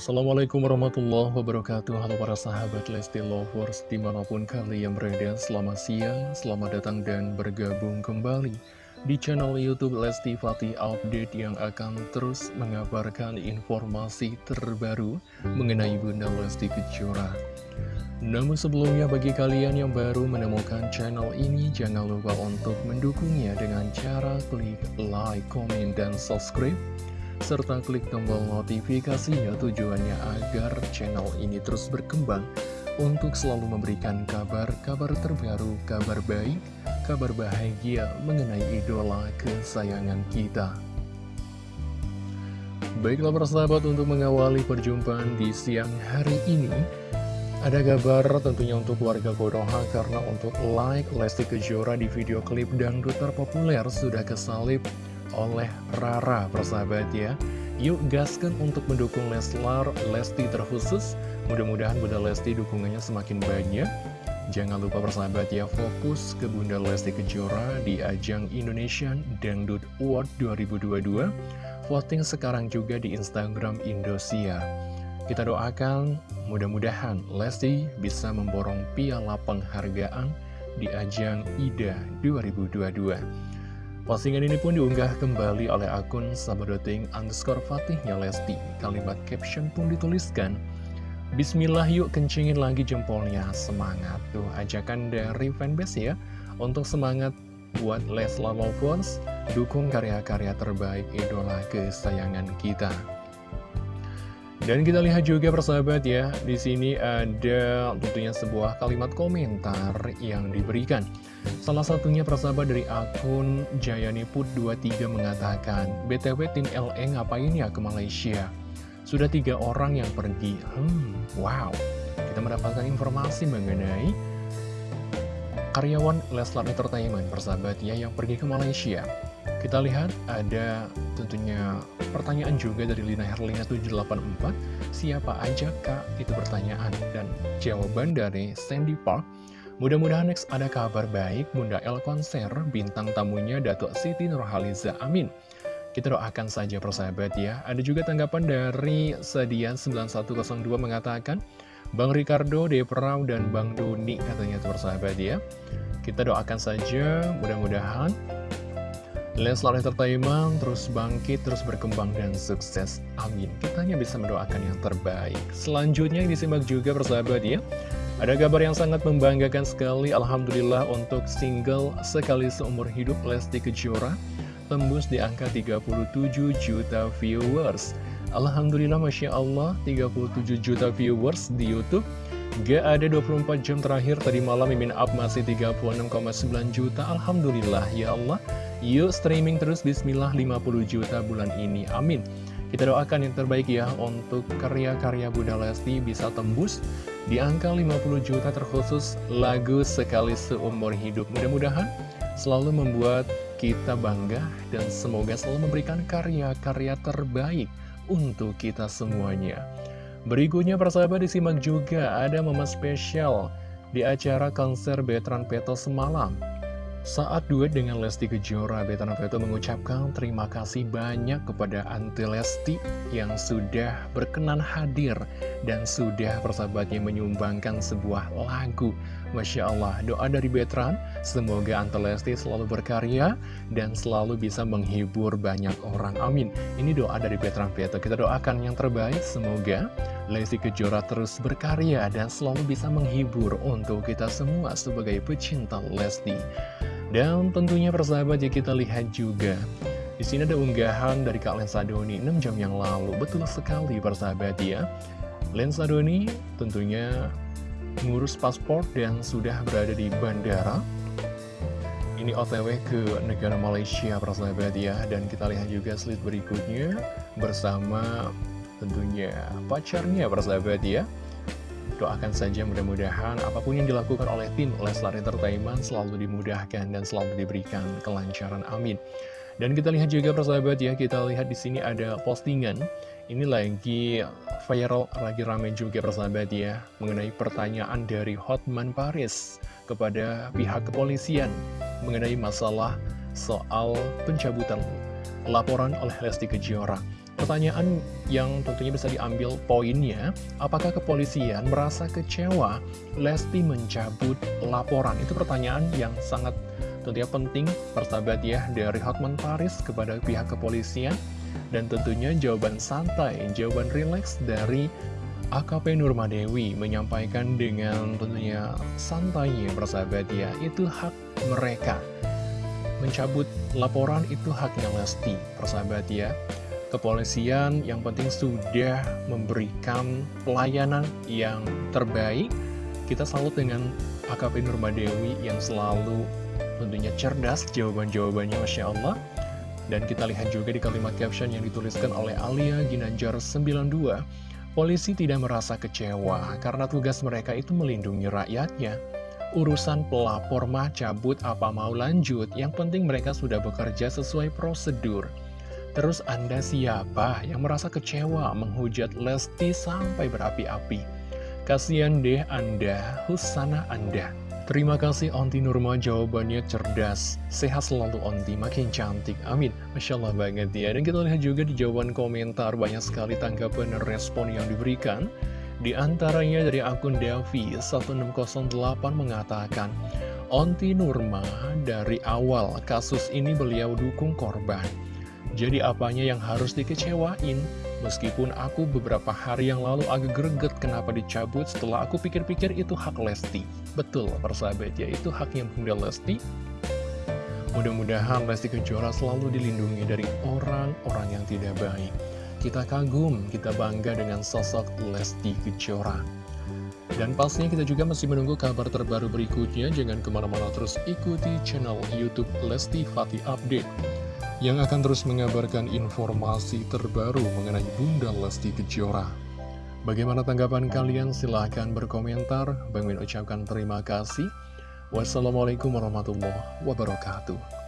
Assalamualaikum warahmatullahi wabarakatuh. Halo para sahabat Lesti Lovers Di mana pun kalian berada Selamat siang, selamat datang dan bergabung kembali Di channel Youtube Lesti Fatih Update Yang akan terus mengabarkan informasi terbaru Mengenai Bunda Lesti Kejora. Namun sebelumnya bagi kalian yang baru menemukan channel ini Jangan lupa untuk mendukungnya dengan cara klik like, komen, dan subscribe serta klik tombol notifikasinya tujuannya agar channel ini terus berkembang untuk selalu memberikan kabar-kabar terbaru, kabar baik, kabar bahagia mengenai idola kesayangan kita. Baiklah persahabat untuk mengawali perjumpaan di siang hari ini Ada kabar tentunya untuk keluarga Kodoha karena untuk like Lesti Kejora di video klip dangdut terpopuler sudah kesalip oleh Rara persahabat ya. Yuk gaskan untuk mendukung Leslar Lesti terkhusus. Mudah-mudahan Bunda Lesti dukungannya semakin banyak. Jangan lupa persahabat ya fokus ke Bunda Lesti Kejora di ajang Indonesian Dangdut Award 2022 Voting sekarang juga di Instagram Indosiar Kita doakan mudah-mudahan Lesti bisa memborong piala penghargaan di ajang IDA 2022 Postingan ini pun diunggah kembali oleh akun sabadoting underscore fatihnya Lesti. Kalimat caption pun dituliskan, Bismillah yuk kencingin lagi jempolnya, semangat. Tuh ajakan dari fanbase ya, untuk semangat buat Leslar Lovers, dukung karya-karya terbaik idola kesayangan kita. Dan kita lihat juga persahabat ya, di sini ada tentunya sebuah kalimat komentar yang diberikan. Salah satunya persahabat dari akun Jayaniput23 mengatakan, BTW tim LE ngapain ya ke Malaysia? Sudah tiga orang yang pergi. Hmm, wow. Kita mendapatkan informasi mengenai karyawan Leslar Entertainment persahabat ya yang pergi ke Malaysia. Kita lihat ada tentunya pertanyaan juga dari Lina Herlina 784 Siapa aja kak? Itu pertanyaan Dan jawaban dari Sandy Park. Mudah-mudahan next ada kabar baik Bunda El konser bintang tamunya Datuk Siti Nurhaliza. Amin. Kita doakan saja persahabat ya. Ada juga tanggapan dari Sedian 9102 mengatakan Bang Ricardo, Deprau, dan Bang Doni katanya tuh persahabat ya. Kita doakan saja mudah-mudahan Leslar Entertainment terus bangkit, terus berkembang dan sukses. Amin. Kita hanya bisa mendoakan yang terbaik. Selanjutnya disimak juga persahabat ya. Ada kabar yang sangat membanggakan sekali. Alhamdulillah untuk single sekali seumur hidup Lesti Kejora tembus di angka 37 juta viewers. Alhamdulillah Masya Allah 37 juta viewers di Youtube Gak ada 24 jam terakhir tadi malam Mimin Up masih 36,9 juta. Alhamdulillah ya Allah. Yuk streaming terus Bismillah 50 juta bulan ini. Amin. Kita doakan yang terbaik ya Untuk karya-karya Bunda Lesti bisa tembus Di angka 50 juta terkhusus Lagu sekali seumur hidup. Mudah-mudahan selalu membuat kita bangga Dan semoga selalu memberikan karya-karya terbaik Untuk kita semuanya Berikutnya persahabat disimak juga Ada momen spesial di acara konser Betran Peto semalam saat duet dengan Lesti Kejora, Betana Veto mengucapkan terima kasih banyak kepada Anti Lesti yang sudah berkenan hadir dan sudah persahabatnya menyumbangkan sebuah lagu. Masya Allah, doa dari Betran, semoga Anti Lesti selalu berkarya dan selalu bisa menghibur banyak orang. Amin. Ini doa dari Betran Veto. Kita doakan yang terbaik, semoga Lesti Kejora terus berkarya dan selalu bisa menghibur untuk kita semua sebagai pecinta Lesti. Dan tentunya persahabat ya kita lihat juga di sini ada unggahan dari Kak Lensa Doni 6 jam yang lalu. Betul sekali persahabat ya. Lensa Doni tentunya ngurus paspor dan sudah berada di bandara. Ini otw ke negara Malaysia persahabat ya. Dan kita lihat juga slide berikutnya bersama tentunya pacarnya persahabat ya. Doakan saja mudah-mudahan apa pun yang dilakukan oleh tim Leslar Entertainment selalu dimudahkan dan selalu diberikan kelancaran. Amin. Dan kita lihat juga persahabat ya, kita lihat di sini ada postingan. Ini lagi viral, lagi rame juga persahabat ya, mengenai pertanyaan dari Hotman Paris kepada pihak kepolisian mengenai masalah soal pencabutan laporan oleh Lesti Kejora. Pertanyaan yang tentunya bisa diambil poinnya, apakah kepolisian merasa kecewa Lesti mencabut laporan? Itu pertanyaan yang sangat tentunya penting, persahabat ya, dari Hotman Paris kepada pihak kepolisian. Dan tentunya jawaban santai, jawaban rileks dari AKP Nurmadewi menyampaikan dengan tentunya santainya persahabat ya, itu hak mereka. Mencabut laporan itu haknya Lesti, persahabat ya. Kepolisian yang penting sudah memberikan pelayanan yang terbaik. Kita salut dengan AKP Nurmadewi yang selalu tentunya cerdas jawaban-jawabannya Masya Allah. Dan kita lihat juga di kalimat caption yang dituliskan oleh Alia Ginanjar 92. Polisi tidak merasa kecewa karena tugas mereka itu melindungi rakyatnya. Urusan pelapor mah cabut apa mau lanjut, yang penting mereka sudah bekerja sesuai prosedur. Terus Anda siapa yang merasa kecewa menghujat Lesti sampai berapi-api? Kasian deh Anda, Husana Anda. Terima kasih Onti Nurma. Jawabannya cerdas. Sehat selalu Onti, makin cantik. Amin. Masya Allah banget ya. Dan kita lihat juga di jawaban komentar Banyak sekali tanggapan dan respon yang diberikan. Di antaranya dari akun Devi 1608 mengatakan Onti Nurma dari awal kasus ini beliau dukung korban jadi apanya yang harus dikecewain? Meskipun aku beberapa hari yang lalu agak greget kenapa dicabut setelah aku pikir-pikir itu hak Lesti. Betul, persahabat ya, itu haknya Bunda Lesti. Mudah-mudahan Lesti Kejora selalu dilindungi dari orang-orang yang tidak baik. Kita kagum, kita bangga dengan sosok Lesti Kejora. Dan pastinya kita juga masih menunggu kabar terbaru berikutnya. Jangan ke mana-mana terus ikuti channel Youtube Lesti Fatih Update yang akan terus mengabarkan informasi terbaru mengenai Bunda Lesti Kejora. Bagaimana tanggapan kalian? Silahkan berkomentar. Bang Min ucapkan terima kasih. Wassalamualaikum warahmatullahi wabarakatuh.